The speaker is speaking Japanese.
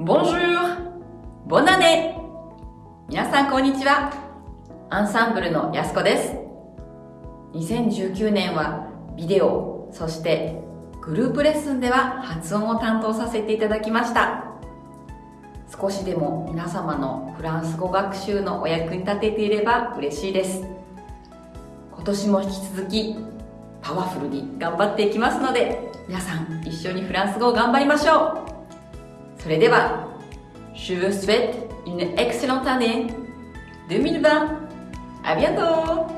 Bonjour! Bon année! 皆さんこんにちは。アンサンブルのやすこです。2019年はビデオ、そしてグループレッスンでは発音を担当させていただきました。少しでも皆様のフランス語学習のお役に立てていれば嬉しいです。今年も引き続きパワフルに頑張っていきますので、皆さん一緒にフランス語を頑張りましょうそれでは、Je vous souhaite une excellente année 2020! À bientôt!